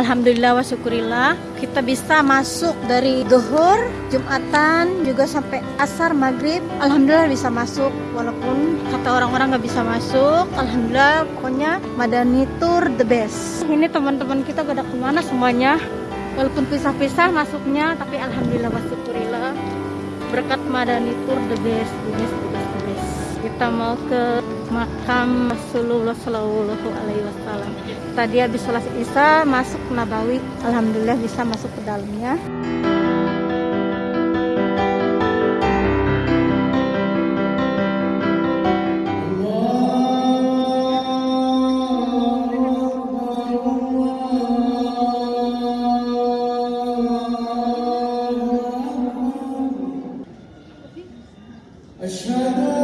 Alhamdulillah wa syukurillah. Kita bisa masuk dari Duhur, Jumatan, juga sampai Asar, Maghrib. Alhamdulillah bisa masuk walaupun kata orang-orang nggak bisa masuk. Alhamdulillah pokoknya Madani Tour the best. Ini teman-teman kita gak pada ke mana semuanya? Walaupun pisah-pisah masuknya tapi Alhamdulillah wa syukurillah. Berkat Madani Tour the best, the best, the best kita mau ke makam Rasulullah Shallallahu Alaihi Wasallam. Tadi habis sholat isya masuk Nabawi, alhamdulillah bisa masuk ke dalamnya. أشهد